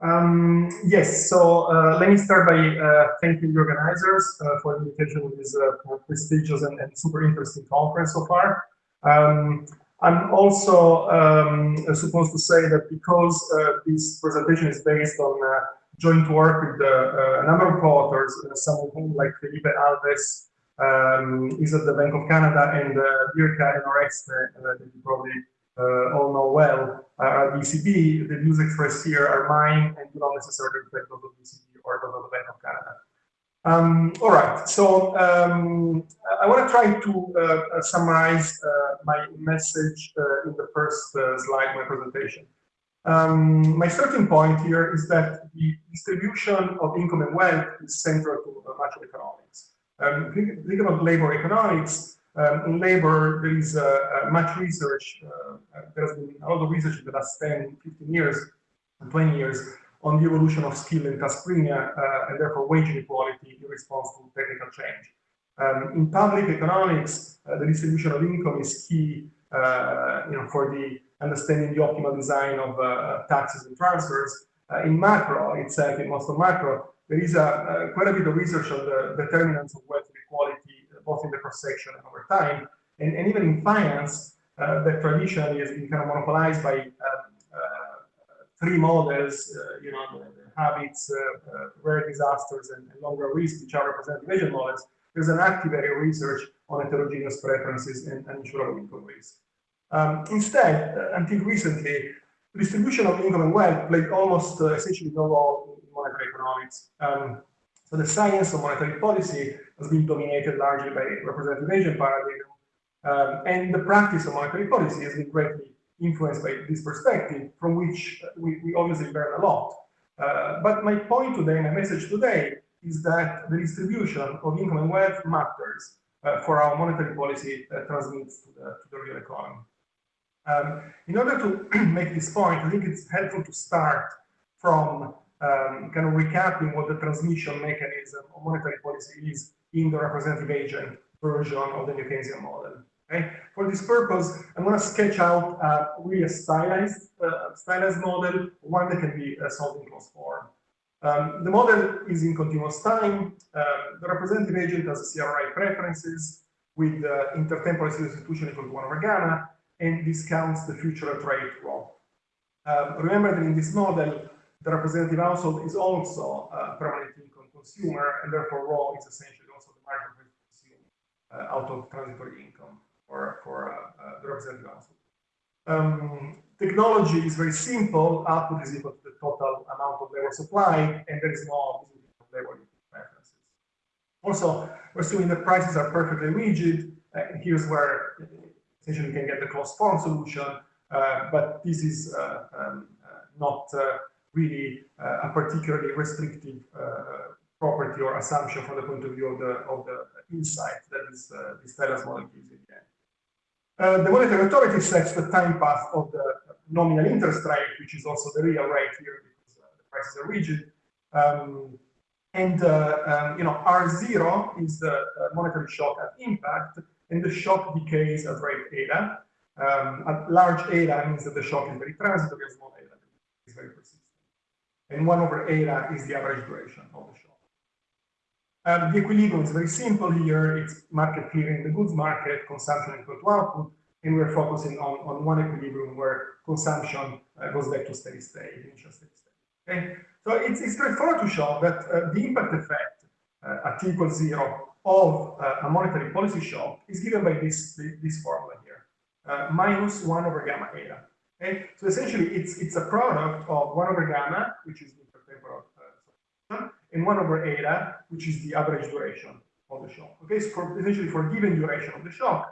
Um, yes, so uh, let me start by uh, thanking the organizers uh, for the invitation to this uh, prestigious and, and, super interesting conference so far. Um, I'm also um, supposed to say that because uh, this presentation is based on uh, joint work with a number of co-authors, some of whom like Felipe Alves um, is at the Bank of Canada and uh, Jirka and Oreste that you probably all know well, uh, ECB, the views expressed here are mine and do not necessarily reflect those of ECB or those of the Bank of Canada. Um, all right, so um, I want to try to uh, summarize uh, my message uh, in the first uh, slide of my presentation. Um, my starting point here is that the distribution of income and wealth is central to much of economics. Um, think, think about labor economics, um, in labor, there is uh, uh much research, uh, there has been a lot of research in the last 10, 15 years, 20 years on the evolution of skill and task premium uh, and therefore wage inequality in response to technical change. Um, in public economics, uh, the distribution of income is key uh, you know, for the understanding the optimal design of taxes and transfers. in macro itself, in most of macro, there is a, quite a bit of research on the determinants of wealth inequality both in the cross-section and over time. And, and even in finance, uh, that traditionally has been kind of monopolized by uh, uh three models, uh, you know, the, the habits, uh, rare disasters, and, and long-run risk, which are representative agent models. There's an active area of research on heterogeneous preferences and, insurable income risk. Um, instead, until recently, the distribution of income and wealth played almost essentially no role in monetary economics. Um, so the science of monetary policy has been dominated largely by representative agent paradigm, um, and the practice of monetary policy has been greatly influenced by this perspective, from which we, we obviously learn a lot. Uh, but my point today, my message today, is that the distribution of income and wealth matters uh, for our monetary policy uh, transmits to the, to the real economy. Um, in order to make this point, I think it's helpful to start from um, kind of recapping what the transmission mechanism of monetary policy is in the representative agent version of the New Keynesian model. Okay? For this purpose, I'm going to sketch out uh, really a stylized, uh, stylized model, one that can be uh, solved in closed form. Um, the model is in continuous time. Um, the representative agent has CRRA preferences with uh, intertemporal substitution equal to 1 over gamma and discounts the future rate rho. Um, remember that in this model, the representative household is also a permanent income consumer, and therefore rho is essentially also the margin rate consumed uh, out of transitory income for, for uh, uh, the representative household. Um, technology is very simple. Output is equal to the total amount of labor supplied, and there is no labor preferences. Also, we're assuming that prices are perfectly rigid. Uh, here's where essentially you can get the closed form solution, uh, but this is uh, um, not really uh, a particularly restrictive uh, property or assumption from the point of view of the, of the insight that is, uh, this Taylor's model gives the. Uh, the monetary authority sets the time path of the nominal interest rate, which is also the real rate here because uh, the prices are rigid. Um, and, uh, um, you know, R0 is the monetary shock at impact, and the shock decays at rate eta. Um, at large eta means that the shock is very transitory, small eta is very persistent and 1 over eta is the average duration of the shock. Um, the equilibrium is very simple here. It's market clearing the goods market, consumption equal to output, and we're focusing on, on one equilibrium where consumption uh, goes back to steady state, initial steady state. Okay, so it's, it's straightforward to show that uh, the impact effect uh, at t equals zero of uh, a monetary policy shock is given by this, this formula here, uh, minus 1 over gamma eta. Okay, so essentially it's it's a product of one over gamma, which is the intertemporal uh, and one over eta, which is the average duration of the shock. Okay, so for essentially for given duration of the shock,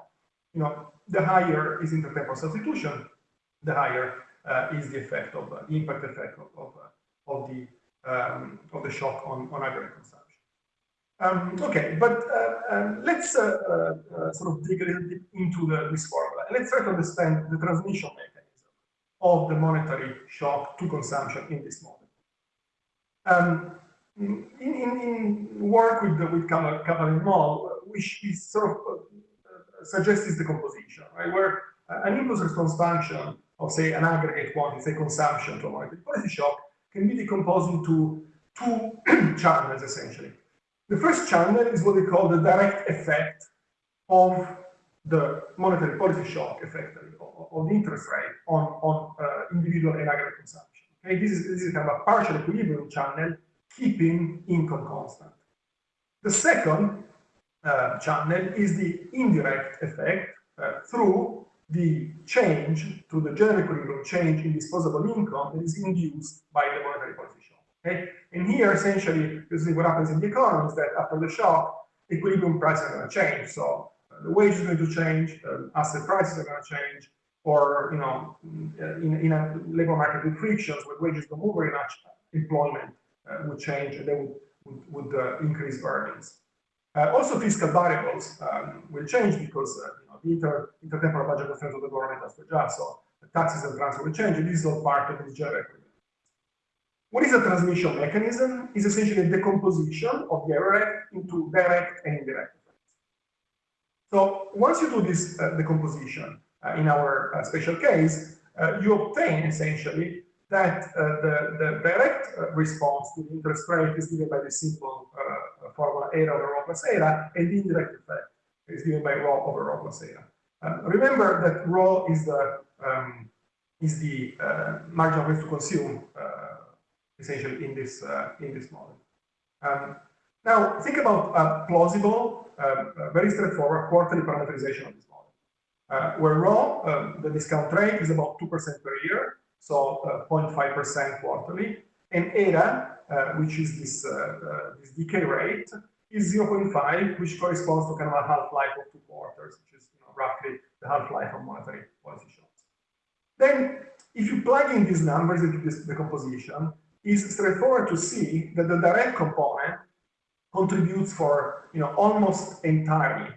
you know, the higher is intertemporal substitution, the higher uh, is the effect of uh, the impact effect of of, uh, of the um, of the shock on on aggregate consumption. Um, okay, but uh, um, let's uh, uh, sort of dig a little bit into the, this formula. Let's try to understand the transmission mechanism of the monetary shock to consumption in this model. In, in, in, work with, the, with Kaplan and Moll, which is sort of uh, suggests this decomposition, right? Where an impulse response function of, say, an aggregate quantity, say, consumption to monetary policy shock, can be decomposed into two channels, essentially. The first channel is what we call the direct effect of the monetary policy shock, effectively, of the interest rate on, on uh, individual and aggregate consumption. Okay, this is, this is kind of a partial equilibrium channel, keeping income constant. The second uh, channel is the indirect effect uh, through the change to the general equilibrium change in disposable income that is induced by the monetary shock. Okay? And here, essentially, this is what happens in the economy is that after the shock, equilibrium prices are going to change. So uh, the wage is going to change, uh, asset prices are going to change, or you know, in, in a labor market with frictions, where wages don't move very much, employment would change, and they would would, would uh, increase earnings. Uh, also, fiscal variables um, will change because uh, you know, the inter intertemporal budget constraints of the government has to adjust. So taxes and transfer will change, and this is all part of this general. What is a transmission mechanism? Is essentially a decomposition of the error into direct and indirect effects. So once you do this uh, decomposition, uh, in our uh, special case, uh, you obtain essentially that the, the direct response to the interest rate is given by the simple formula eta over rho plus eta, and the indirect effect is given by rho over rho plus eta. remember that rho is the um, is the uh, marginal risk to consume uh, essentially in this uh, in this model. Um, now think about a plausible, um, very straightforward quarterly parameterization of this model, uh, where rho, um, the discount rate, is about two percent per year, so 0.5% uh, quarterly, and eta, uh, which is this this decay rate, is 0.5, which corresponds to kind of a half-life of two quarters, which is you know, roughly the half-life of monetary policy shocks. Then, if you plug in these numbers into this decomposition, it's straightforward to see that the direct component contributes for you know almost entirely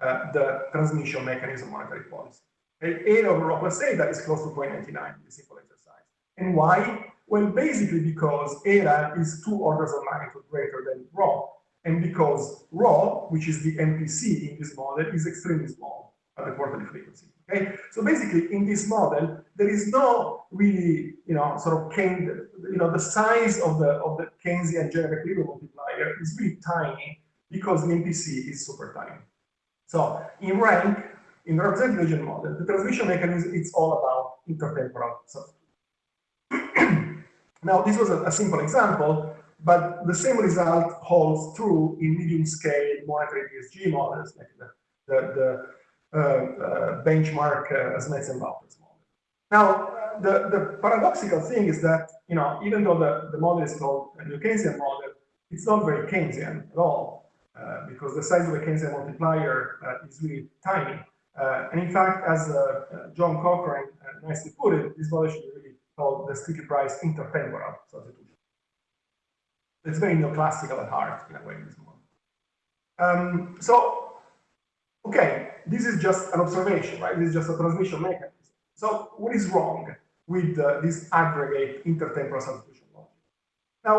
uh, the transmission mechanism of monetary policy. eta over rho plus eta is close to 0.99 in the simple exercise. And why? Well, basically because eta is two orders of magnitude greater than rho, and because rho, which is the MPC in this model, is extremely small at the quarterly frequency. Okay, so basically in this model there is no really, you know, sort of Keynes, you know, the size of the of the Keynesian general equilibrium multiplier is really tiny because the MPC is super tiny. So in rank, in the representative model, the transmission mechanism is all about intertemporal substitution. now this was a, a simple example, but the same result holds true in medium scale monetary DSGE models, like the, the, the uh, uh, benchmark uh, Smets and Wouters model. Now, the, the paradoxical thing is that, you know, even though the, the model is called a New Keynesian model, it's not very Keynesian at all, uh, because the size of the Keynesian multiplier uh, is really tiny. Uh, and in fact, as John Cochrane nicely put it, this model should be really called the sticky price intertemporal substitution. It's very neoclassical at heart, in a way, this model. Um, so, okay, this is just an observation, right? This is just a transmission mechanism. So what is wrong with uh, this aggregate intertemporal substitution logic? Now,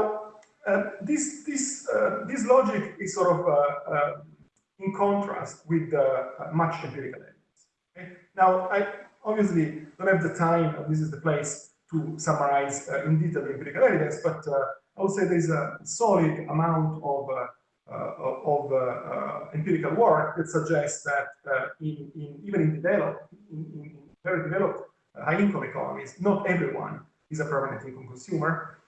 uh, this this uh, this logic is sort of uh, uh, in contrast with much empirical evidence. Okay? Now, I obviously don't have the time. This is the place to summarize in detail the empirical evidence, but I would say there is a solid amount of uh, of uh, uh, empirical work that suggests that in, in, even in developed, in, in very developed high-income economies, not everyone is a permanent income consumer.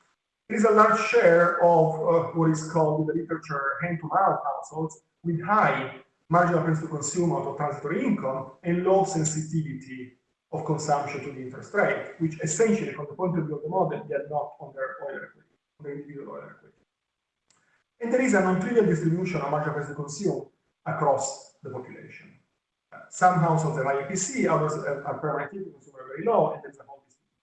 There is a large share of what is called in the literature hand-to-mouth households with high marginal price to consume out of transitory income and low sensitivity of consumption to the interest rate, which essentially, from the point of view of the model, they are not on their oil equity, on their individual oil equity. And there is a non-trivial distribution of marginal price to consume across the population. Uh, some households have IPC, others are permanent consumer very low, and there's a whole distribution.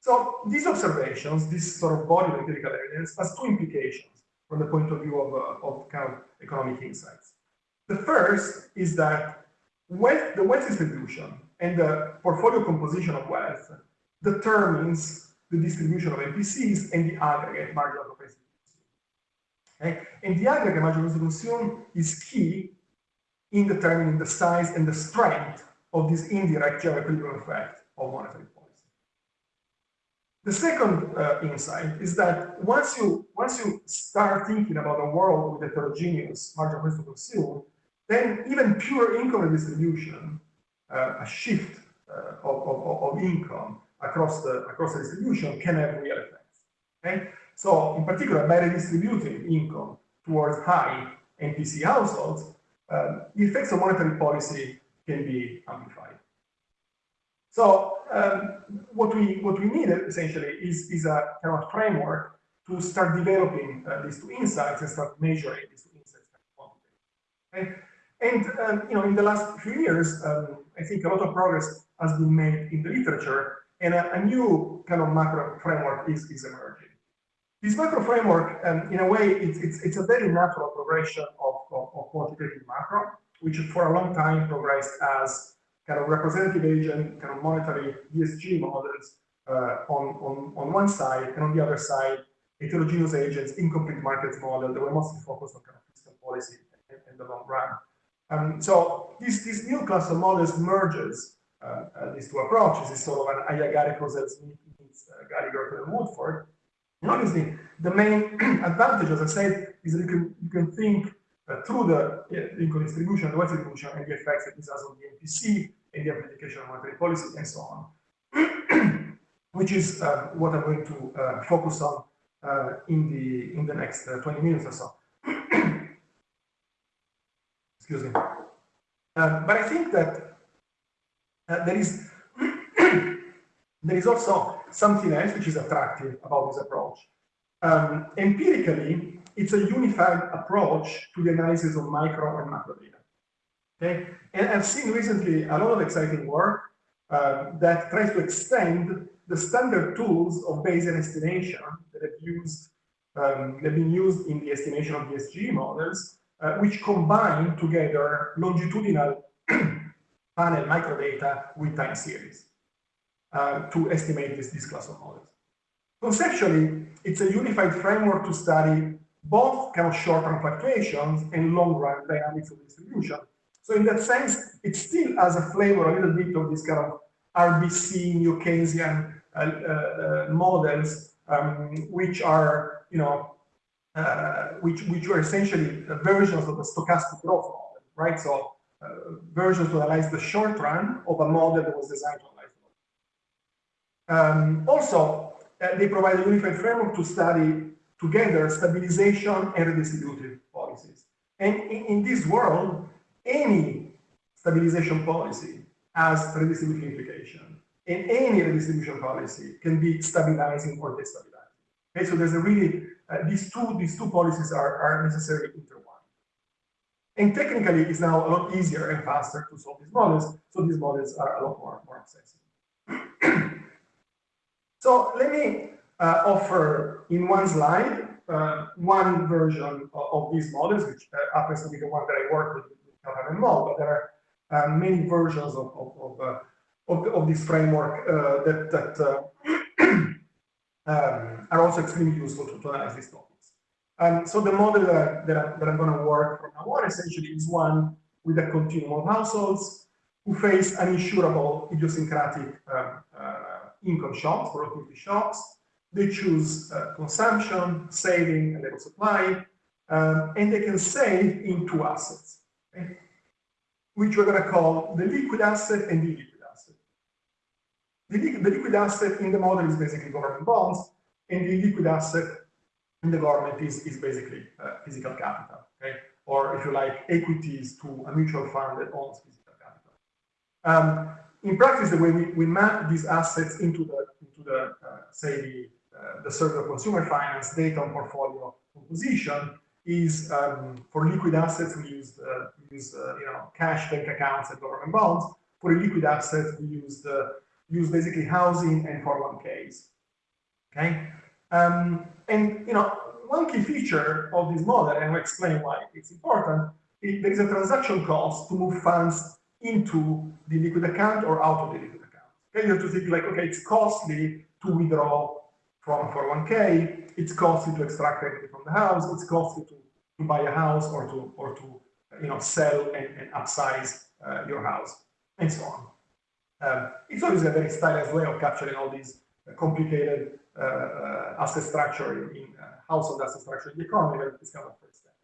So these observations, this sort of body of empirical evidence, has two implications from the point of view of, uh, of kind of economic insights. The first is that wealth, the wealth distribution and the portfolio composition of wealth determines the distribution of MPCs and the aggregate marginal propensity Okay? And the aggregate marginal consume is key in determining the size and the strength of this indirect general equilibrium effect of monetary policy. The second uh, insight is that once you once you start thinking about a world with heterogeneous marginal ways to consume, then even pure income redistribution, uh, a shift uh, of, of, of, income across the across the distribution can have real effects. Okay, so in particular, by redistributing income towards high MPC households, uh, the effects of monetary policy can be amplified. So um, what we what we need essentially is, is a kind of framework to start developing uh, these two insights and start measuring these two insights Okay? And um, you know, in the last few years, um, I think a lot of progress has been made in the literature, and a, a new kind of macro framework is, is emerging. This macro framework, um, in a way, it's, it's, it's a very natural progression of, of, of quantitative macro, which for a long time progressed as kind of representative agent, kind of monetary ESG models uh, on, on, on one side, and on the other side, heterogeneous agents, incomplete markets model that were mostly focused on kind of fiscal policy in, in the long run. Um, so this, this new class of models merges uh, uh, these two approaches. It's sort of an Aiyagari-Krusell meets uh, Gallagher and Woodford. And obviously, the main advantage, as I said, is that you can, you can think uh, through the income distribution, the wealth distribution, and the effects that this has on the MPC, and the application of monetary policy, and so on, which is uh, what I'm going to uh, focus on uh, in the in the next uh, 20 minutes or so. Excuse me. Uh, but I think that uh, there is there is also something else which is attractive about this approach. Um, empirically, it's a unified approach to the analysis of micro and macro data. Okay, and I've seen recently a lot of exciting work uh, that tries to extend the standard tools of Bayesian estimation that have used um, have been used in the estimation of ESG models, uh, which combine together longitudinal panel microdata with time series uh, to estimate this, this class of models. Conceptually, it's a unified framework to study both kind of short-term fluctuations and long-run dynamics of distribution so in that sense, it still has a flavor, a little bit of this kind of RBC, New Keynesian uh, uh, models, um, which are, you know, uh, which which were essentially versions of the stochastic growth model, right? So uh, versions to analyze the short run of a model that was designed to analyze um, also, uh, they provide a unified framework to study together stabilization and redistributive policies. And in, in this world, any stabilization policy has redistributive implication. And any redistribution policy can be stabilizing or destabilizing. Okay, so there's a really, uh, these two these two policies are, are necessarily intertwined. And technically, it's now a lot easier and faster to solve these models, so these models are a lot more, more accessible. so let me uh, offer in one slide uh, one version of, of, these models, which uh, happens to be the one that I work with have involved, but there are uh, many versions of, of, of, uh, of, of, this framework uh, that, that uh, um, are also extremely useful to, to analyze these topics. Um, so the model that, I, that, I, that I'm going to work from now on essentially is one with a continuum of households who face uninsurable idiosyncratic um, uh, income shocks, productivity shocks. They choose uh, consumption, saving, and level supply, um, and they can save in two assets okay, which we're going to call the liquid asset and the. The, the liquid asset in the model is basically government bonds, and the liquid asset in the government is, is basically uh, physical capital, okay? Or if you like, equities to a mutual fund that owns physical capital. Um, in practice, the way we, we map these assets into the, into the uh, say, the, uh, the of consumer finance data on portfolio composition, is um, for liquid assets, we use, uh, use uh, you know, cash, bank accounts, and government bonds. For liquid assets, we use, the, use basically housing and 401ks. Okay? Um, and, you know, one key feature of this model, and I'll explain why it's important, is there is a transaction cost to move funds into the liquid account or out of the liquid account. Okay, you have to think like, okay, it's costly to withdraw from 401k, it's costly to extract equity from the house, it's costly to, to buy a house or to or to you know sell and, and upsize uh, your house, and so on. Um, it's always a very stylized way of capturing all these complicated uh, uh, asset structure in uh, household asset structure in the economy, that is kind of first step.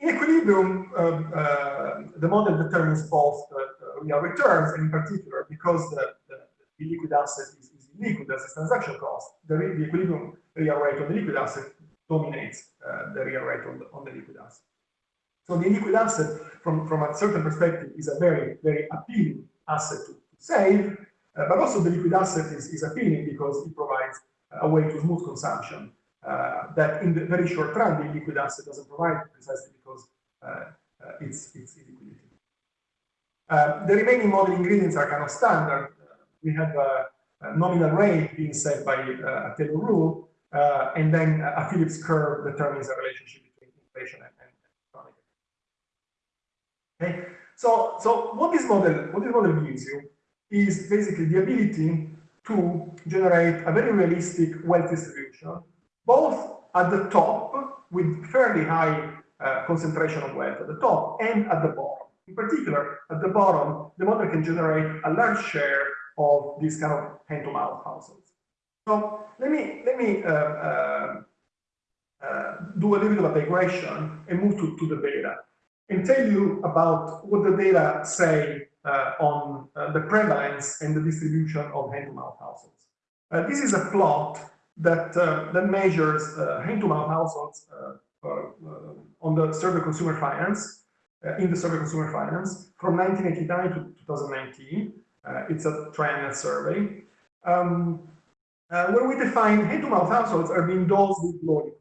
In equilibrium, um, uh, the model determines both uh, real returns, and in particular, because the, the, the liquid asset is, is liquid as a transaction cost, the, the equilibrium real rate on the liquid asset dominates uh, the real rate on the, on the liquid asset. So the liquid asset, from, from a certain perspective, is a very, very appealing asset to save, uh, but also the liquid asset is, is appealing because it provides a way to smooth consumption uh, that in the very short run, the liquid asset doesn't provide precisely because uh, uh, it's, it's illiquidity. Uh, the remaining model ingredients are kind of standard. we have a, a, nominal rate being set by a Taylor rule, and then a Phillips curve determines the relationship between inflation and, and economic. Okay, so so what this model what this model gives you is basically the ability to generate a very realistic wealth distribution, both at the top with fairly high uh, concentration of wealth at the top and at the bottom. In particular, at the bottom, the model can generate a large share of these kind of hand-to-mouth households. So let me let me uh, uh, uh, do a little bit of a digression and move to, to the data and tell you about what the data say on uh, the prevalence and the distribution of hand-to-mouth households. Uh, this is a plot that that measures hand-to-mouth households on the survey consumer finance in the survey consumer finance from 1989 to 2019. it's a trend survey. Um, uh, where we define hand-to-mouth households are being those with low liquid,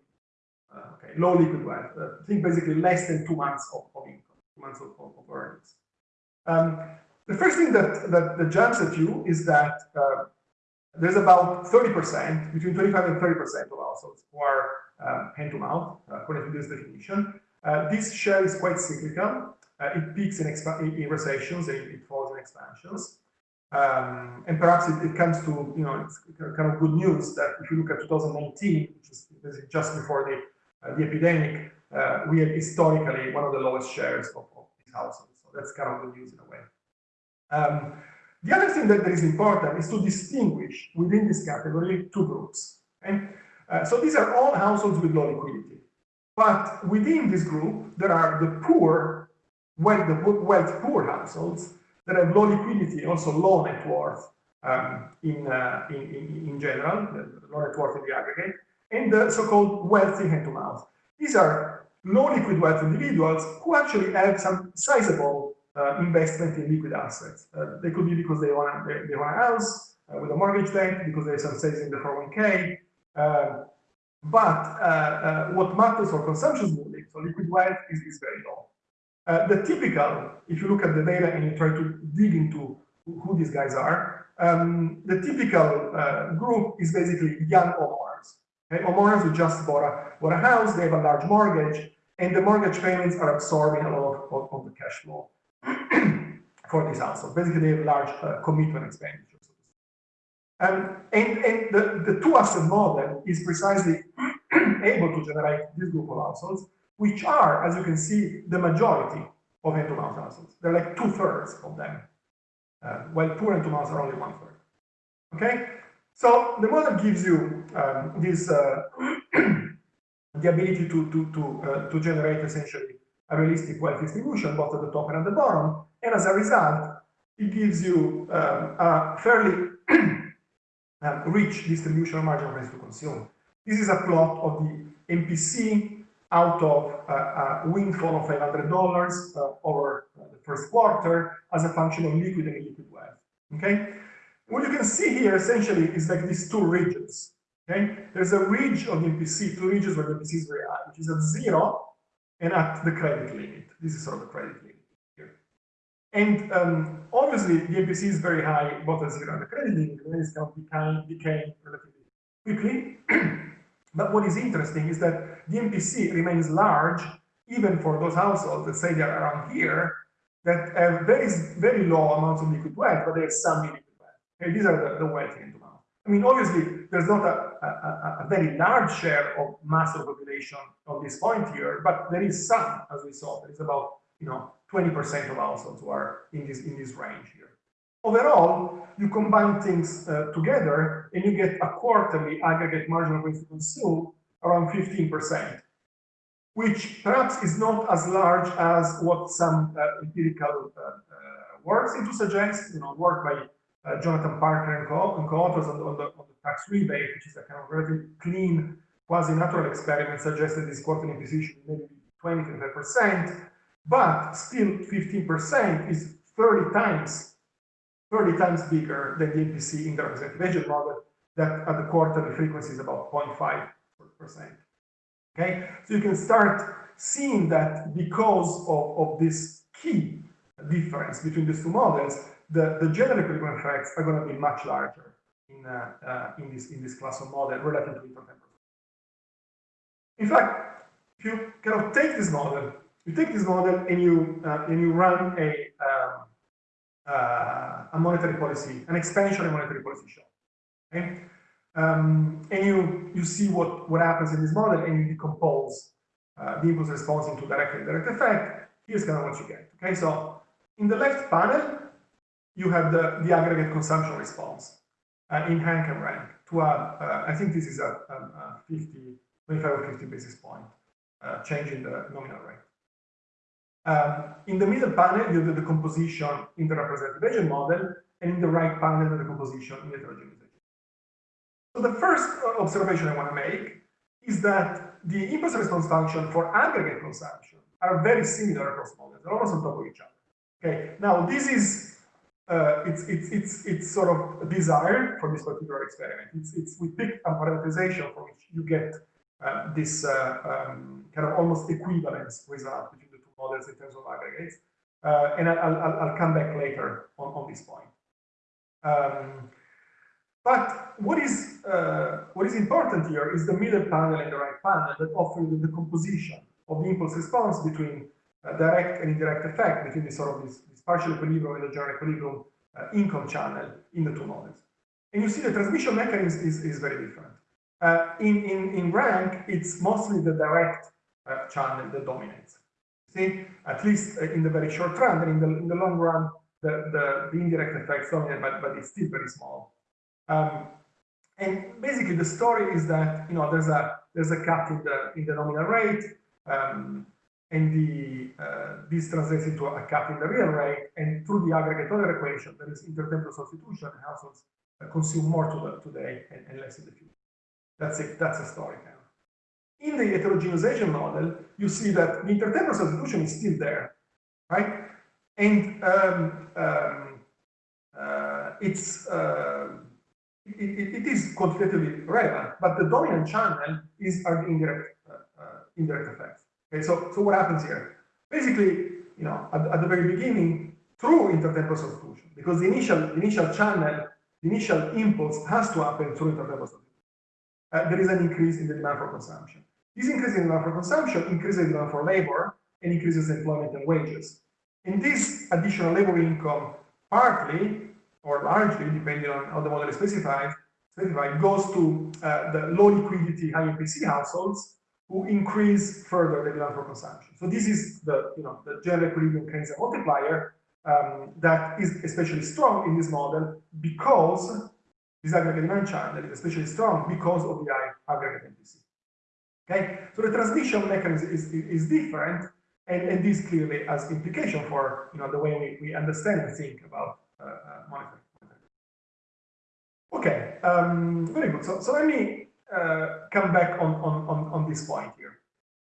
uh, okay, low liquid wealth. Uh, think basically less than two months of, of income, two months of, of earnings. Um, the first thing that, that, that, jumps at you is that uh, there's about 30%, between 25 and 30% of households who are um, hand to mouth, uh, according to this definition. Uh, this share is quite cyclical. Uh, it peaks in, in recessions, and it falls in expansions. Um, and perhaps it, it, comes to, you know, it's kind of good news that if you look at 2019, which is just before the, uh, the epidemic, we had historically one of the lowest shares of, of these households. That's kind of good news in a way. Um, the other thing that is important is to distinguish within this category two groups. Okay? Uh, so these are all households with low liquidity. But within this group, there are the poor, well, the wealth poor households that have low liquidity, also low net worth um, in, uh, in, in, in, general, low net worth in the aggregate, and the so-called wealthy hand-to-mouth. These are low liquid wealth individuals who actually have some sizable uh, investment in liquid assets. Uh, they could be because they want they, they a house uh, with a mortgage debt, because there's some savings in the 401k. Uh, but uh, uh, what matters for consumption smoothing, so liquid wealth is, is very low. the typical, if you look at the data and you try to dig into who these guys are, um, the typical group is basically young homeowners. Okay? Homeowners who just bought a, bought a house, they have a large mortgage, and the mortgage payments are absorbing a lot of, of, of the cash flow for this household. Basically, they have large uh, commitment expenditures. Um, and and the, the two asset model is precisely able to generate this group of households, which are, as you can see, the majority of hand-to-mouth households. They're like two thirds of them, uh, while poor hand-to-mouth are only one third. Okay, so the model gives you um, this uh, the ability to to to uh, to generate essentially a realistic wealth distribution, both at the top and at the bottom. And as a result, it gives you um, a fairly um, rich distribution of marginal price to consume. This is a plot of the MPC out of uh, a windfall of $500 uh, over uh, the first quarter as a function of liquid and illiquid wealth. Okay, what you can see here essentially is like these two regions. Okay, there's a ridge of the MPC, two regions where the MPC is very high, which is at zero and at the credit limit. This is sort of the credit limit here. And um, obviously, the MPC is very high, both at zero and the credit limit, and it's going to decay, decay relatively quickly. but what is interesting is that the MPC remains large, even for those households that say they're around here, that have very, very low amounts of liquid wealth, but they have some liquid. These are the, the wealthy amounts. I mean, obviously, there's not a, a, a, very large share of mass of population on this point here, but there is some, as we saw. There is about, you know, 20% of households who are in this in this range here. Overall, you combine things uh, together and you get a quarterly aggregate marginal waste to consume around 15%, which perhaps is not as large as what some uh, empirical uh, uh work seem to suggest, you know, work by uh, Jonathan Parker and co-authors co on, on, the, on the tax rebate, which is a kind of relatively clean quasi-natural experiment, suggested this quarterly imposition maybe 20, 25%, but still 15% is 30 times 30 times bigger than the MPC in the representative agent model that at the quarterly frequency is about 0.5%. Okay, so you can start seeing that because of, of this key difference between these two models, the, the general equilibrium effects are going to be much larger in, uh, uh, in, this, in this class of model relative to intertemporal. In fact, if you kind of take this model, you take this model and you, uh, and you run a, um, uh, a monetary policy, an expansionary monetary policy show. Okay? Um, and you, you see what, what happens in this model and you decompose uh, the impulse response into direct and indirect effect. Here's kind of what you get. Okay, so in the left panel, you have the, the aggregate consumption response uh, in Hank and rank to a, uh, I think this is a, a, a 50, 25 or 50 basis point uh, change in the nominal rate. Um, in the middle panel, you do the composition in the representative agent model, and in the right panel, the composition in the heterogeneous agent. So the first observation I want to make is that the impulse response function for aggregate consumption are very similar across models. They're almost on top of each other. Okay, now this is uh, it's it's it's it's sort of desired for this particular experiment. It's it's we picked a parameterization from which you get uh, this uh, um, kind of almost equivalence result between the two models in terms of aggregates. Uh, and I'll, I'll, I'll, come back later on, on this point. Um, but what is uh, what is important here is the middle panel and the right panel that offer the composition of the impulse response between direct and indirect effect between this sort of this, this partial equilibrium and the general equilibrium uh, income channel in the two models. And you see the transmission mechanism is, is very different. Uh, in, in, in rank, it's mostly the direct uh, channel that dominates. See, at least uh, in the very short run, and in the, in the long run, the, the, the indirect effects dominate, but, but it's still very small. Um, and basically, the story is that you know there's a there's a cut in the in the nominal rate, um, and the uh, this translates into a cut in the real rate, and through the aggregate Euler equation, there is intertemporal substitution, households uh, consume more to today and, and less in the future. That's it. That's a story of. In the heterogeneization model, you see that the intertemporal substitution is still there, right? And um, um, uh, it's uh, it, it is quantitatively relevant, but the dominant channel is are the indirect uh, uh, indirect effects. Okay, so so what happens here? Basically, you know, at, at the very beginning, through intertemporal substitution, because the initial the initial channel, the initial impulse has to happen through intertemporal substitution. Uh, there is an increase in the demand for consumption. This increase in demand for consumption increases demand for labor and increases employment and wages. And this additional labor income partly or largely, depending on how the model is specified, specified goes to uh, the low liquidity, high MPC households who increase further the demand for consumption. So this is the, you know, the general equilibrium Keynesian multiplier um, that is especially strong in this model because this aggregate demand channel is especially strong because of the high aggregate MPC. Okay, so the transmission mechanism is, is, is different, and, and this clearly has implication for you know the way we, we understand and think about uh, uh, monitoring. Okay, um, very good. So, so let me uh, come back on, on, on, on this point here.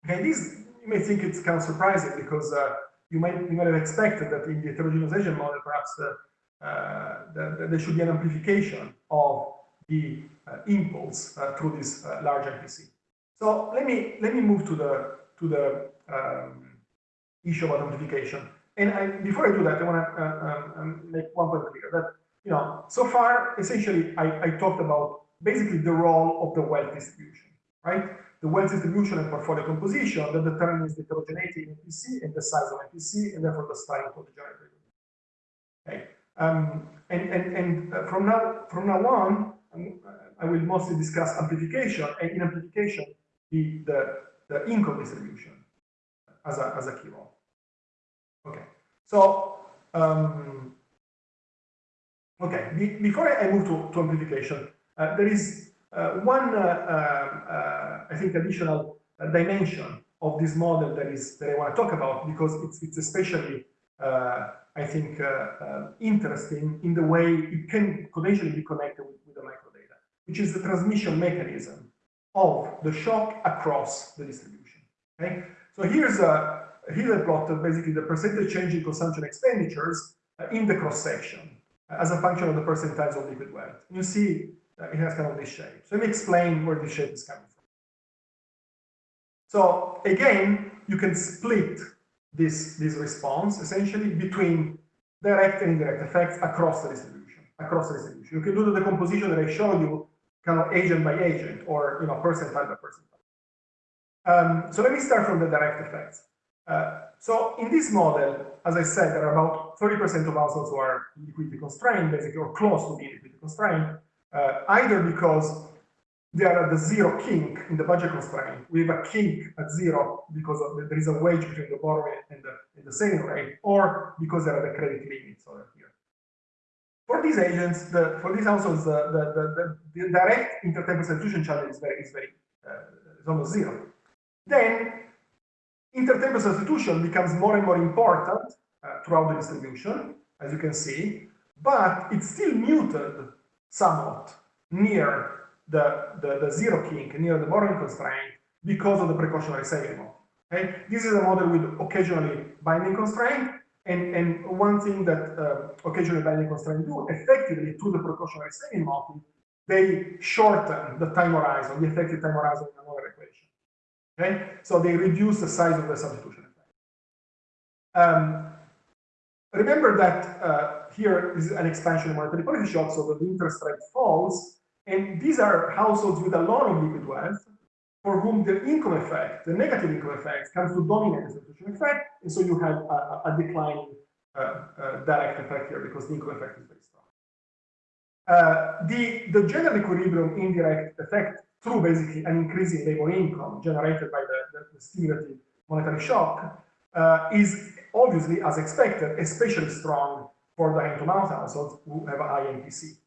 Okay, this you may think it's kind of surprising because uh, you might you might have expected that in the heterogeneization model, perhaps uh, uh, the, there should be an amplification of the impulse through this large MPC. So let me let me move to the to the um, issue about amplification. And I, before I do that, I want to um, um, make one point clear that, you know, so far, essentially, I, I talked about basically the role of the wealth distribution, right? The wealth distribution and portfolio composition that determines the heterogeneity in MPC and the size of MPC and therefore the style of the generator. Okay. Um, and and, and uh, from now from now on, um, I will mostly discuss amplification and in amplification the the, the income distribution as a as a key role. Okay, so um, Okay, Be before I move to, to amplification, there is uh, one, uh, uh, I think, additional dimension of this model that is that I want to talk about because it's it's especially I think interesting in the way it can potentially be connected with, with the microdata, which is the transmission mechanism of the shock across the distribution. Okay, so here's a here's a plot of basically the percentage change in consumption expenditures in the cross section as a function of the percentiles of liquid wealth. You see uh, it has kind of this shape. So let me explain where this shape is coming from. So again, you can split this, this response essentially between direct and indirect effects across the distribution, across the distribution. You can do the decomposition that I showed you kind of agent by agent or you know percentile by percentile. Um, so let me start from the direct effects. Uh, so in this model, as I said, there are about 30% of households who are liquidity constrained, basically, or close to being liquidity constrained, uh, either because they are at the zero kink in the budget constraint. We have a kink at zero because the, there is a wedge between the borrowing and the, and the saving rate, or because there are the credit limits over here. For these agents, the, for these households, the, the, the, the direct intertemporal substitution challenge is very, is very, uh, is almost zero. Then intertemporal substitution becomes more and more important uh, throughout the distribution, as you can see, but it's still muted somewhat near the, the, the zero kink, near the borrowing constraint, because of the precautionary saving model. Okay? This is a model with occasionally binding constraint, and, and one thing that uh, occasionally binding constraint do effectively to the precautionary saving model, they shorten the time horizon, the effective time horizon in another equation. Okay? So they reduce the size of the substitution effect. Um, remember that uh, here is an expansion of monetary policy. Shock, so the interest rate falls, and these are households with a lot of liquid wealth, for whom the income effect, the negative income effect, comes to dominate the substitution effect, and so you have a, a declining uh, uh, direct effect here because the income effect is very strong. Uh, the, the general equilibrium indirect effect through basically an increase in labor income generated by the, the, the stimulative monetary shock uh, is obviously, as expected, especially strong for the hand-to-mouth households who have a high MPC.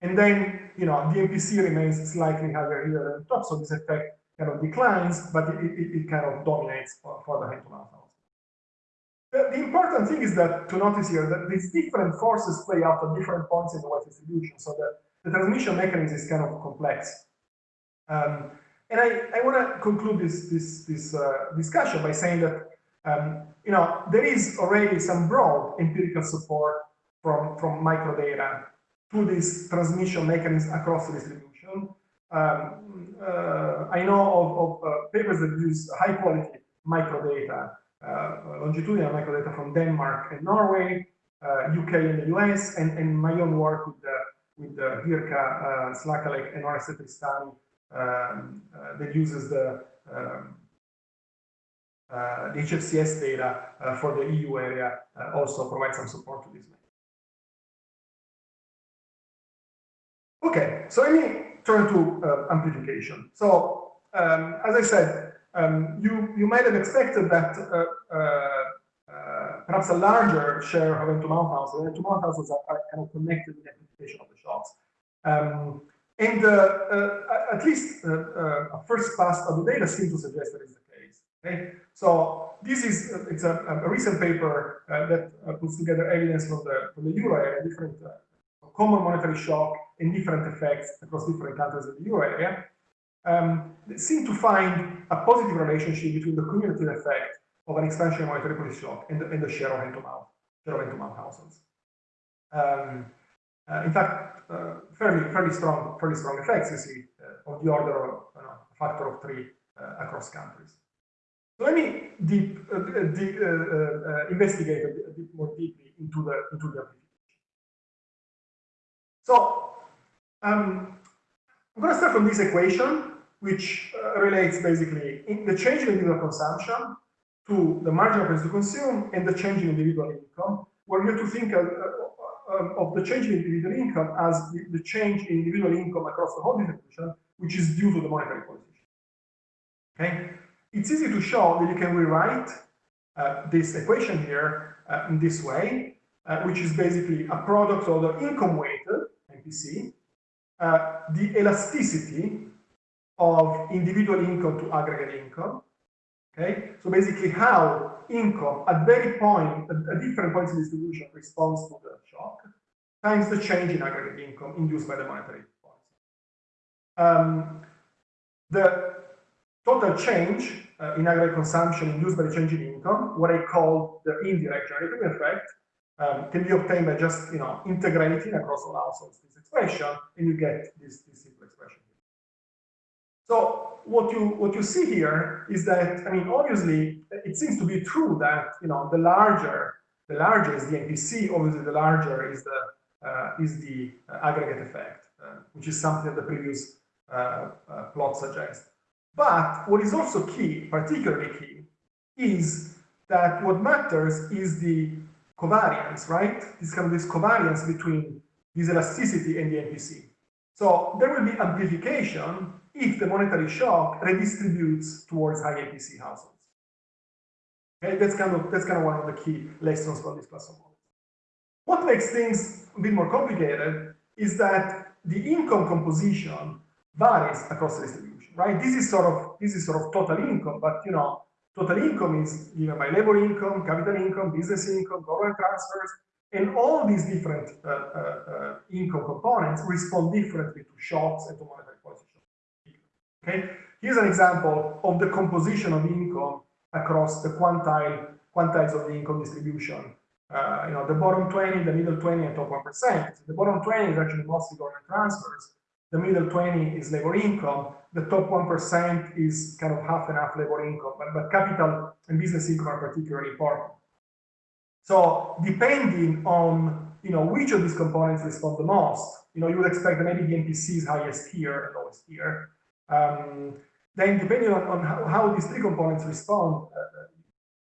And then, you know, the MPC remains slightly higher here than the top, so this effect kind of declines, but it, it, it kind of dominates for, for the hand-to-mouth households. The, the, important thing is that to notice here that these different forces play out at different points in the wealth distribution, so that the transmission mechanism is kind of complex. Um, and I, I want to conclude this, this, this uh, discussion by saying that um, you know, there is already some broad empirical support from, from microdata to this transmission mechanism across the distribution. Um, uh, I know of, of uh, papers that use high quality microdata, uh, longitudinal microdata from Denmark and Norway, UK uh, and the US, and, and my own work with the, with the Jirka, uh, Slacalek, and Oreste Tristani um, uh, that uses the um, the HFCS data uh, for the EU area uh, also provide some support to this. Okay, so let me turn to amplification. So um, as I said, um, you, you might have expected that uh, uh, perhaps a larger share of hand-to-mouth houses, hand-to-mouth houses are, are, kind of connected with the amplification of the shocks. Um, and uh, at least a first pass of the data seems to suggest that is the. Okay? So this is it's a, a recent paper uh, that uh, puts together evidence from the from the euro area, different uh, common monetary shock and different effects across different countries in the euro area. Um, seem to find a positive relationship between the cumulative effect of an expansion monetary policy shock and the, and the share of hand-to-mouth, share of hand-to-mouth households. Um, uh, in fact, uh, fairly, fairly strong, fairly strong effects you see uh, of the order of you know, a factor of three across countries. Let me deep, uh, uh deep, uh, uh, investigate a bit, more deeply into the into the application. So um, I'm going to start from this equation, which uh, relates basically in the change in individual consumption to the marginal price to consume and the change in individual income, where you have to think of, um, of the change in individual income as the, the, change in individual income across the whole distribution, which is due to the monetary policy. Okay, it's easy to show that you can rewrite uh, this equation here uh, in this way. uh, which is basically a product of the income weighted MPC, uh, the elasticity of individual income to aggregate income. Okay, so basically how income at very point, at, at different points in distribution responds to the shock, times the change in aggregate income induced by the monetary policy. Um, the total change uh, in aggregate consumption induced by the change in income, what I call the indirect generating effect, um, can be obtained by just you know integrating across all households this expression, and you get this, this simple expression. So what you what you see here is that I mean obviously it seems to be true that you know the larger the larger is the MPC, obviously the larger is the uh, is the uh, aggregate effect, uh, which is something that the previous uh, uh, plot suggests. But what is also key, particularly key, is that what matters is the covariance, right? This kind of this covariance between this elasticity and the MPC. So there will be amplification if the monetary shock redistributes towards high MPC households. Okay, that's kind of that's kind of one of the key lessons from this class of models. What makes things a bit more complicated is that the income composition varies across the distribution, right? This is sort of this is sort of total income, but you know, total income is given by labor income, capital income, business income, government transfers, and all these different uh, uh, uh, income components respond differently to shocks and to monetary policy shocks. Okay, here's an example of the composition of income across the quantile quantiles of the income distribution. Uh, you know, the bottom 20, the middle 20, and top 1%. The bottom 20 is actually mostly government transfers. The middle 20 is labor income. The top 1% is kind of half and half labor income, but, but capital and business income are particularly important. So depending on you know which of these components respond the most, you know you would expect that maybe the MPC is highest here and lowest here. Um, then depending on, on how, how, these three components respond, uh,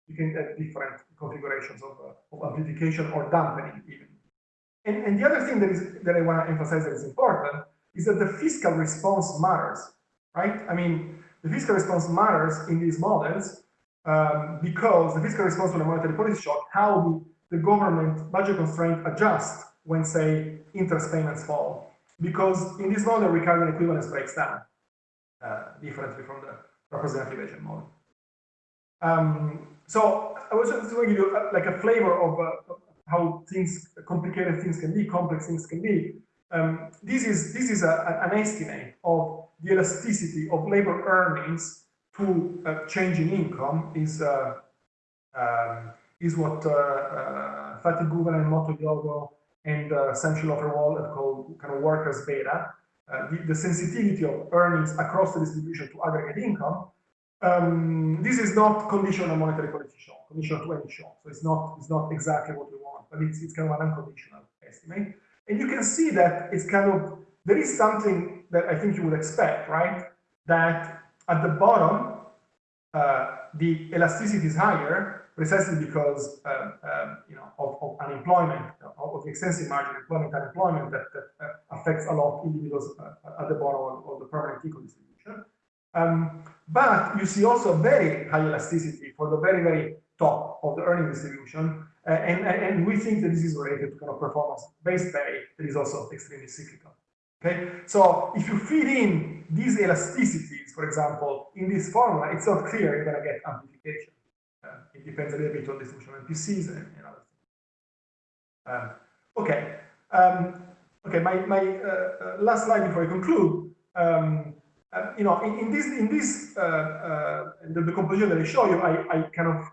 you can have different configurations of, uh, of amplification or dampening even. And, and the other thing that is that I want to emphasize that is important is that the fiscal response matters, right? I mean, the fiscal response matters in these models um, because the fiscal response to the monetary policy shock, how the, government budget constraint adjust when, say, interest payments fall. Because in this model, Ricardian equivalence breaks down uh, differently from the representative agent model. Um, so I was just going to give you uh, like a flavor of uh, how things, complicated things can be, complex things can be. Um, this is this is a, an estimate of the elasticity of labor earnings to uh, change in income is uh, um, is what uh, uh, Fatih Guvenen and Motohiro Yogo and uh, Sam Schulhofer-Wohl have called kind of workers beta. Uh, the, the, sensitivity of earnings across the distribution to aggregate income. Um, this is not conditional on monetary policy shock, conditional to any shock. So it's not it's not exactly what we want, but it's it's kind of an unconditional estimate. And you can see that it's kind of, there is something that I think you would expect, right? That at the bottom, uh, the elasticity is higher precisely because uh, um, you know of, of, unemployment, of the extensive margin employment unemployment that, that uh, affects a lot of individuals uh, at the bottom of, the permanent income distribution. Um, but you see also very high elasticity for the very, very top of the earning distribution, uh, and, and we think that this is related to kind of performance-based pay that is also extremely cyclical. Okay, so if you feed in these elasticities, for example, in this formula, it's not clear you're going to get amplification. Uh, it depends a little bit on the distribution of MPCs and, and other things. Um, okay, um, okay. My my uh, uh, last slide before I conclude. Um, uh, you know, in, in, this in this uh, uh, the, the, composition that I show you, I, I kind of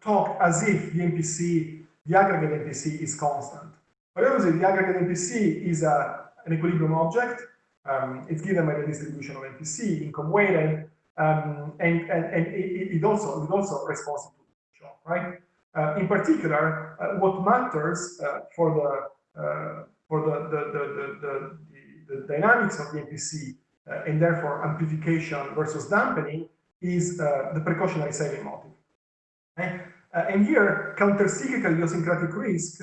talk as if the MPC, the aggregate MPC is constant. But obviously the aggregate MPC is a, an equilibrium object. Um, it's given by the distribution of MPC, income weighted, um, and, and, and it, it, also, it also responds to the shock, right? Uh, in particular, uh, what matters uh, for the uh, for the the, the, the, the, dynamics of the MPC uh, and therefore amplification versus dampening is uh, the precautionary saving motive. Okay? Uh, and here, counter-cyclical idiosyncratic risk,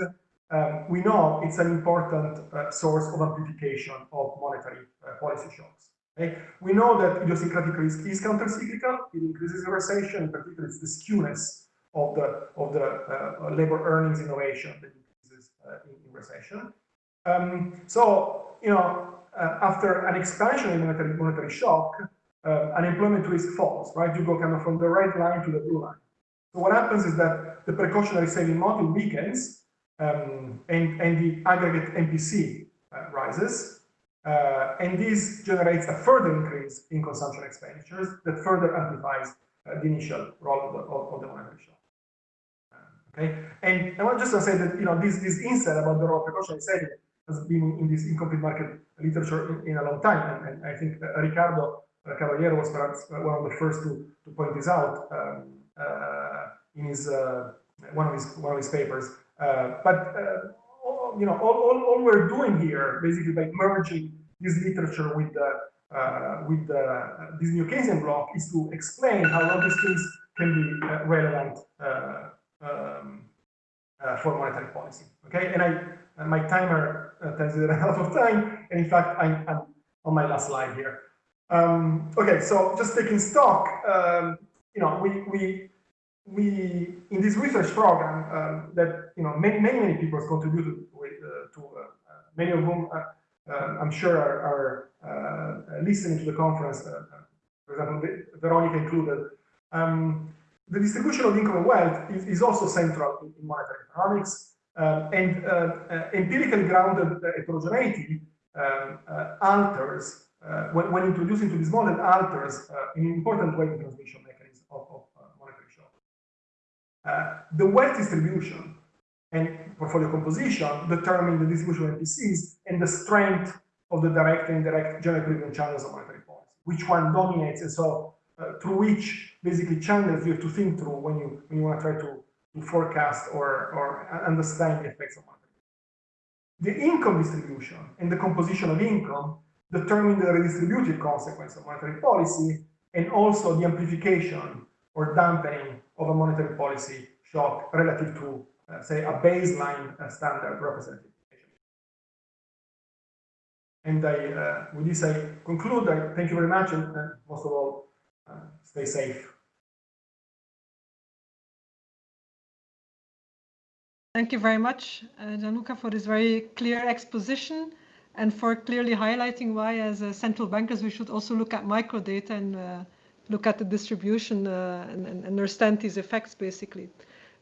um, we know it's an important uh, source of amplification of monetary uh, policy shocks. Okay? We know that idiosyncratic risk is counter-cyclical, it increases recession, in particular it's the skewness of the of the uh, labor earnings innovation that increases uh, in, in, recession. Um, so you know, after an expansion in monetary, monetary shock, uh, unemployment risk falls. Right, you go kind of from the red line to the blue line. So what happens is that the precautionary saving model weakens, um, and and the aggregate MPC uh, rises. Uh, and this generates a further increase in consumption expenditures that further amplifies uh, the initial role of the, of, of the monetary shock. Okay, and I want just to say that you know this this insight about the role of precautionary saving has been in this incomplete market literature in, in a long time, and, and I think uh, Ricardo uh, Caballero was perhaps one of the first to, to point this out um, uh, in his one of his one of his papers. but you know, all, all, all, we're doing here, basically by merging this literature with the uh, with the, uh, this new Keynesian block, is to explain how all these things can be uh, relevant um, for monetary policy. Okay, and I my timer tells you that I have a lot of time, and in fact, I'm, I'm on my last slide here. Um, okay, so just taking stock, um, you know, we we we in this research program um, that you know many many many people contributed with, uh, to uh, uh many of whom uh, uh I'm sure are, are uh, listening to the conference. for example, Veronica included. Um, the distribution of income and wealth is, is also central in, in monetary economics, and empirically grounded heterogeneity um, alters when, when introduced into this model alters an important way the transmission mechanism of, of uh, the wealth distribution and portfolio composition determine the distribution of MPCs and the strength of the direct and indirect general equilibrium channels of monetary policy. Which one dominates, and so uh, through which basically channels you have to think through when you when you want to try to, to forecast or or understand the effects of monetary. Policy. The income distribution and the composition of income determine the redistributive consequence of monetary policy and also the amplification or dampening of a monetary policy shock relative to, uh, say, a baseline uh, standard representative. And I, uh, with this, I conclude. I thank you very much, and most of all, uh, stay safe. Thank you very much, uh, Gianluca, for this very clear exposition and for clearly highlighting why, as central bankers, we should also look at microdata and uh, look at the distribution uh, and, and, understand these effects basically.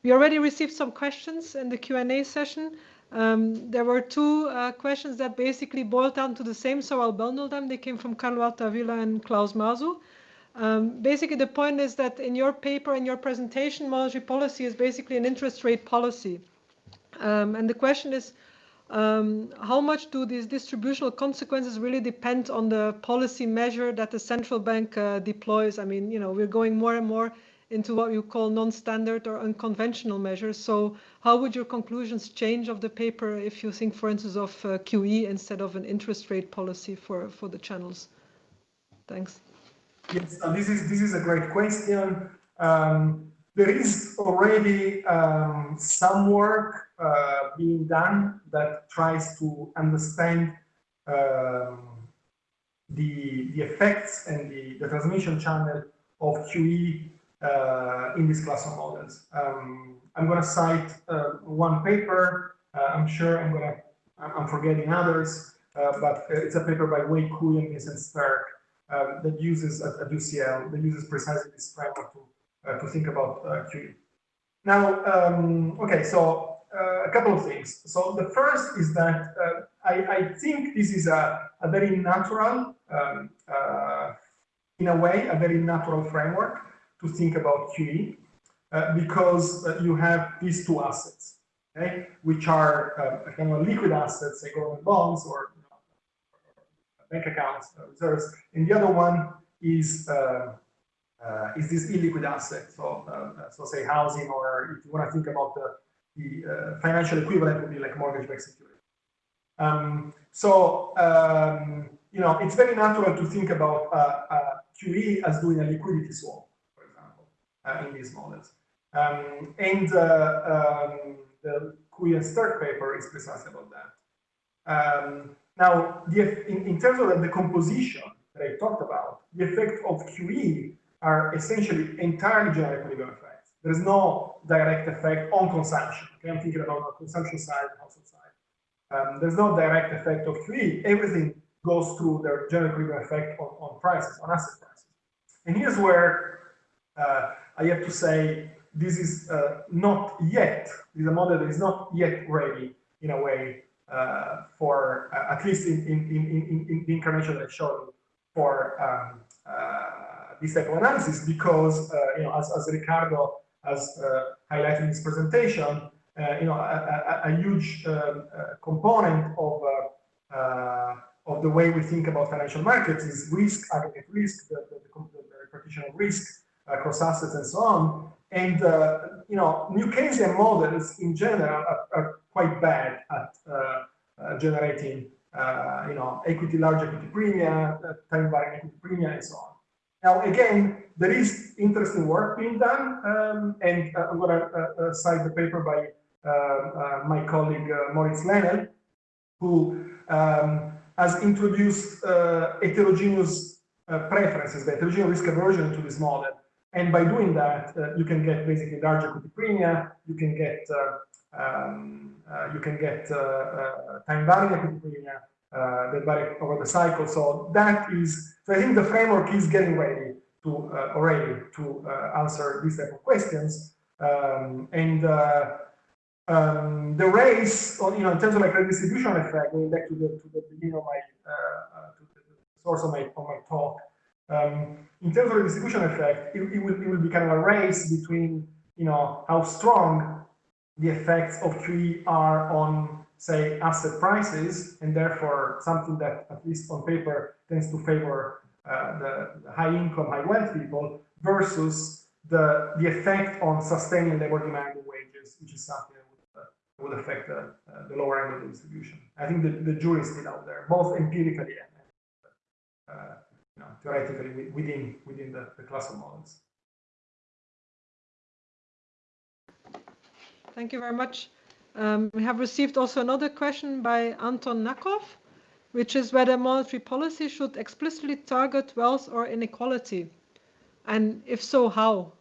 We already received some questions in the Q&A session. Um, there were two uh, questions that basically boiled down to the same, so I'll bundle them. They came from Carlo Altavilla and Klaus Masuch. Um, basically, the point is that in your paper, in your presentation, monetary policy is basically an interest rate policy. Um, and the question is, um, how much do these distributional consequences really depend on the policy measure that the central bank uh, deploys? I mean, you know, we're going more and more into what you call non-standard or unconventional measures. So how would your conclusions change of the paper if you think, for instance, of uh, QE instead of an interest rate policy for, for the channels? Thanks. Yes, this is this is a great question. Um, there is already um, some work uh, being done that tries to understand um, the, the effects and the, the transmission channel of QE uh, in this class of models. Um, I'm going to cite uh, one paper. Uh, I'm sure I'm going to, I'm forgetting others, uh, but it's a paper by Wei Cui and Vincent Sterk um, that uses at, at UCL, that uses precisely this framework to to think about uh, QE. Now, um, okay, so uh, a couple of things. So the first is that I, I, think this is a, a very natural, um, in a way, a very natural framework to think about QE because you have these two assets, okay, which are kind of liquid assets, say government bonds or bank accounts, uh, reserves, and the other one is uh, uh, is this illiquid asset. So, uh, so say housing, or if you want to think about the, the uh, financial equivalent would be like mortgage-backed security. Um, so, um, you know, it's very natural to think about uh, uh, QE as doing a liquidity swap, for example, in these models. Um, and um, the Cui and Sterk paper is precisely about that. Um, now, the, in, in, terms of the composition that I talked about, the effect of QE are essentially entirely equilibrium effects. there is no direct effect on consumption. Okay, I'm thinking about the consumption side, household side. Um, there's no direct effect of QE. Everything goes through the general equilibrium effect on, on prices, on asset prices. And here's where uh, I have to say this is uh, not yet, this is a model that is not yet ready in a way uh, for, uh, at least in, in, in, in, the incarnation that I showed for um, this type of analysis because, uh, you know, as, as Ricardo has highlighted in his presentation, you know, a, a, a huge um, component of of the way we think about financial markets is risk, aggregate risk, the, the, the, the repartition of risk across assets and so on. And, uh, you know, New Keynesian models in general are, are quite bad at uh, uh, generating, uh, you know, equity, large equity premia, uh, time varying equity premia, and so on. Now, again, there is interesting work being done, um, and uh, I'm going to cite the paper by my colleague Moritz Lenel, who um, has introduced heterogeneous preferences, the heterogeneous risk aversion to this model. And by doing that, uh, you can get basically large equity you can get uh, um, uh, you can get uh, uh, time varying premia uh, over the cycle. So that is, so I think the framework is getting ready to already to answer these type of questions. Um, and um, the race, you know, in terms of like redistribution effect, going back to the to the beginning of my the source of my of my talk, um, in terms of the distribution effect, it, it, will, it will be kind of a race between, you know, how strong the effects of QE are on, say, asset prices, and therefore something that, at least on paper, tends to favor uh, the, the high income, high wealth people, versus the, the effect on sustaining labor demand and wages, which is something that would, uh, would affect the, uh, the lower end of the distribution. I think the, the jury is still out there, both empirically and uh, you know, theoretically within within the, the class models. Thank you very much. Um, we have received also another question by Anton Nakov, which is whether monetary policy should explicitly target wealth or inequality, and if so, how?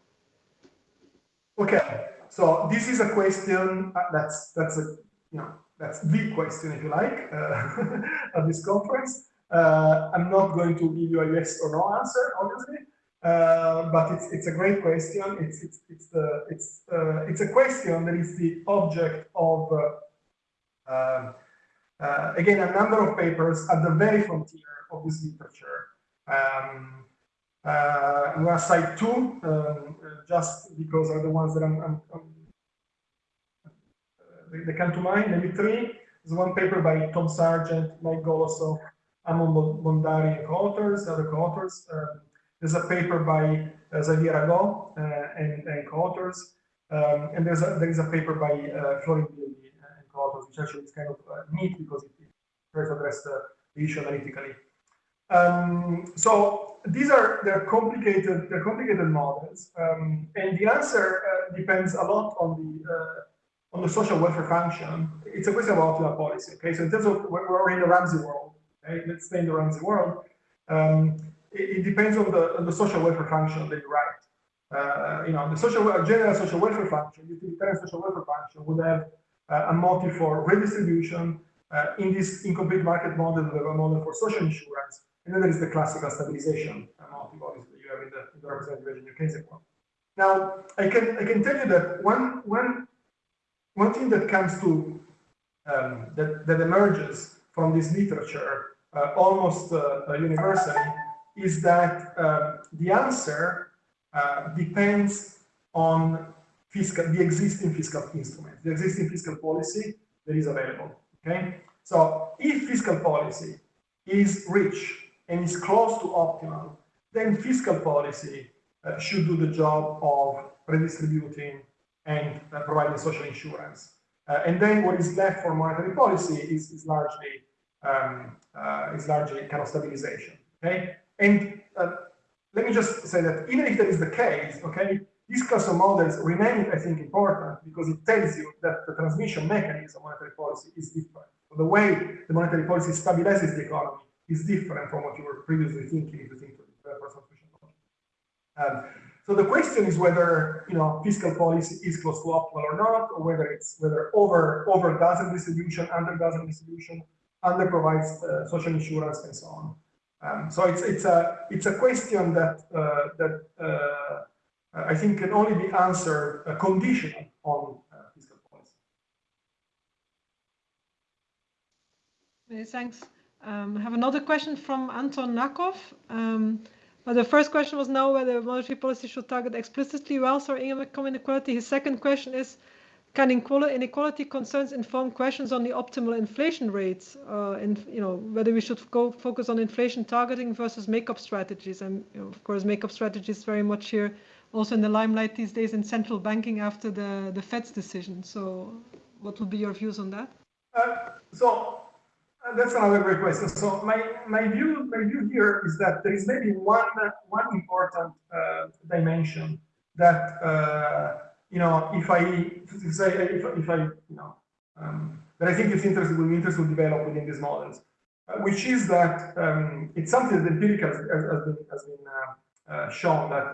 Okay, so this is a question uh, that's that's a you know that's the question if you like uh, at this conference. Uh, I'm not going to give you a yes or no answer, obviously, uh, but it's it's a great question. It's it's it's the it's uh, it's a question that is the object of uh, uh, again a number of papers at the very frontier of this literature. Um, uh, I'm going to cite two, um, just because are the ones that I'm, I'm, I'm they, they come to mind. Maybe three. There's one paper by Tom Sargent, Mike Golosov, Anmol Bhandari and co-authors, other co-authors. Um, there's a paper by uh, Xavier Ragot uh, and, and co-authors. Um, and there's a, there is a paper by uh, Florin Bilbiie and co-authors, which actually is kind of uh, neat because it, tries to address the, issue analytically. Um, so these are they're complicated they're complicated models, um, and the answer uh, depends a lot on the uh, on the social welfare function. It's a question about optimal policy. Okay, so in terms of we're in the Ramsey world, okay? let's stay in the Ramsey world, um, it, it, depends on the, on the social welfare function that you write. Uh, you know, the social general social welfare function, utilitarian social welfare function would have uh, a motive for redistribution. Uh, in this incomplete market model, we model for social insurance, and then there is the classical stabilization motive, obviously, you have in the, in the representative Keynesian one. Now, I can I can tell you that one one one thing that comes to um, that that emerges from this literature uh, almost uh, universally is that uh, the answer depends on fiscal, the existing fiscal instrument, the existing fiscal policy that is available. Okay, so if fiscal policy is rich and is close to optimal, then fiscal policy uh, should do the job of redistributing and uh, providing social insurance. Uh, and then what is left for monetary policy is, is largely um, uh, is largely kind of stabilization. Okay, and uh, let me just say that even if that is the case, okay, these class of models remain, I think, important because it tells you that the transmission mechanism of monetary policy is different. The way the monetary policy stabilizes the economy is different from what you were previously thinking if you think of transmission um, so the question is whether you know fiscal policy is close to optimal or not, or whether it's whether over over does a distribution, under does a distribution, under provides uh, social insurance and so on. Um, so it's it's a it's a question that uh, that uh, I think can only be answered uh, conditional on uh, fiscal policy. Okay, thanks. Um, I have another question from Anton Nakov. Um, the first question was now whether monetary policy should target explicitly wealth or income inequality. His second question is, can inequality concerns inform questions on the optimal inflation rates? Uh, and you know whether we should go focus on inflation targeting versus make-up strategies. And you know, of course, make-up strategies very much here, also in the limelight these days in central banking after the the Fed's decision. So, what would be your views on that? Uh, so uh, that's another great question. So my my view my view here is that there is maybe one one important uh, dimension that uh, you know if I say if, if I you know um, that I think it's interesting will be interesting to develop within these models, uh, which is that um, it's something that empirical has, has been has been uh, uh, shown that.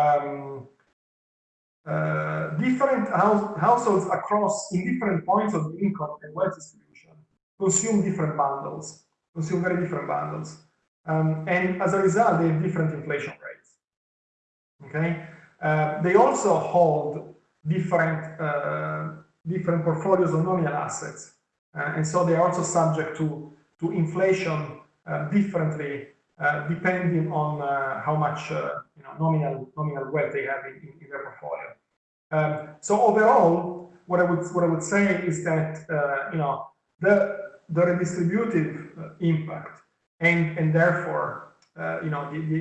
Um, different house, households across in different points of the income and wealth distribution consume different bundles, consume very different bundles. Um, and as a result, they have different inflation rates. Okay, uh, they also hold different uh, different portfolios of nominal assets, uh, and so they are also subject to to inflation uh, differently uh, depending on uh, how much you know nominal nominal wealth they have in, in their portfolio. Um, so overall, what I would what I would say is that you know the the redistributive uh, impact and and therefore uh, you know the the,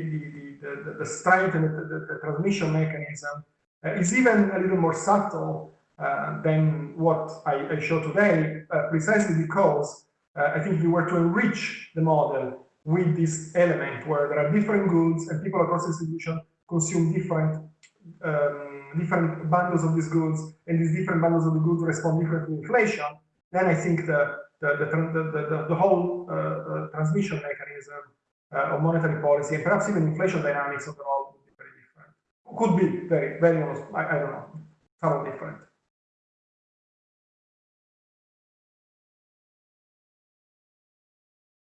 the, the, the strength and the, the, transmission mechanism uh, is even a little more subtle uh, than what I, I show today, uh, precisely because uh, I think we were to enrich the model with this element where there are different goods and people across distribution consume different um, different bundles of these goods and these different bundles of the goods respond differently to inflation, then I think the the, the, the, the, whole uh, uh, transmission mechanism uh, of monetary policy and perhaps even inflation dynamics overall would be very different. Could be very, very almost, I, I don't know, somewhat different.